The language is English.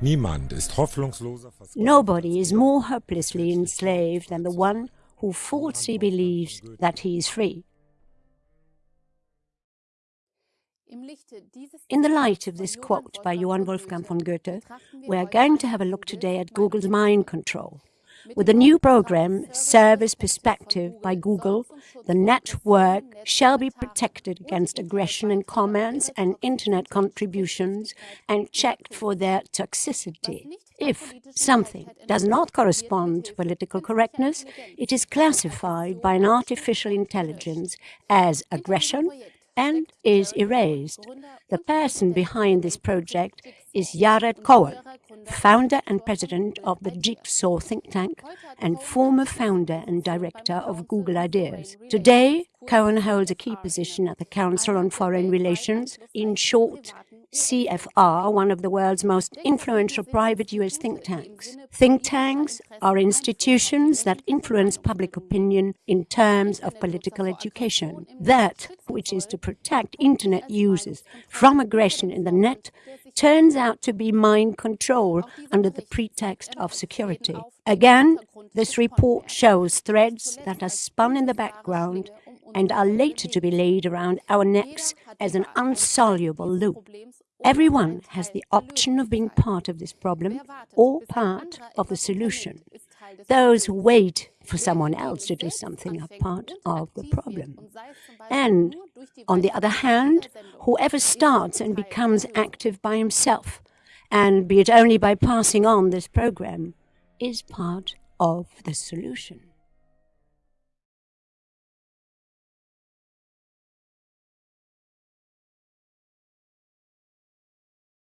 Niemand ist hoffnungsloser Nobody is more hopelessly enslaved than the one who falsely believes that he is free. In the light of this quote by Johann Wolfgang von Goethe, we are going to have a look today at Google's mind control. With the new program, Service Perspective by Google, the network shall be protected against aggression in comments and internet contributions and checked for their toxicity. If something does not correspond to political correctness, it is classified by an artificial intelligence as aggression and is erased. The person behind this project is Jared Cohen, founder and president of the Jigsaw think tank and former founder and director of Google Ideas. Today, Cohen holds a key position at the Council on Foreign Relations, in short, CFR, one of the world's most influential private US think tanks. Think tanks are institutions that influence public opinion in terms of political education. That, which is to protect internet users from aggression in the net, turns out to be mind control under the pretext of security. Again, this report shows threads that are spun in the background and are later to be laid around our necks as an unsoluble loop. Everyone has the option of being part of this problem or part of the solution. Those who wait for someone else to do something are part of the problem. And, on the other hand, whoever starts and becomes active by himself, and be it only by passing on this program, is part of the solution.